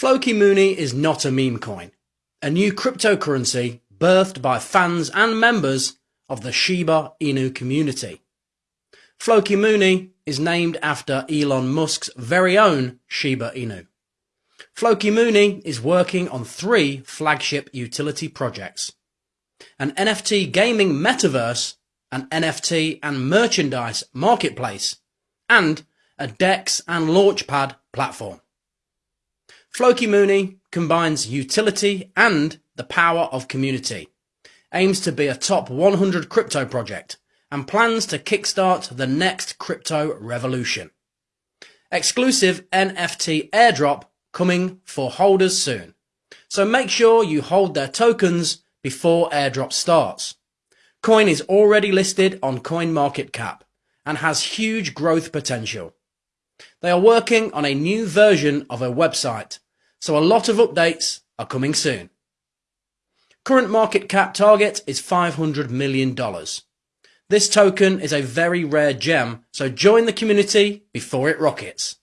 Floki Mooney is not a meme coin, a new cryptocurrency birthed by fans and members of the Shiba Inu community. Floki Mooney is named after Elon Musk's very own Shiba Inu. Floki Mooney is working on three flagship utility projects. An NFT gaming metaverse, an NFT and merchandise marketplace, and a DEX and Launchpad platform. Floki Mooney combines utility and the power of community, aims to be a top 100 crypto project, and plans to kickstart the next crypto revolution. Exclusive NFT airdrop coming for holders soon. So make sure you hold their tokens before airdrop starts. Coin is already listed on CoinMarketCap and has huge growth potential. They are working on a new version of a website, so a lot of updates are coming soon. Current market cap target is $500 million. This token is a very rare gem, so join the community before it rockets.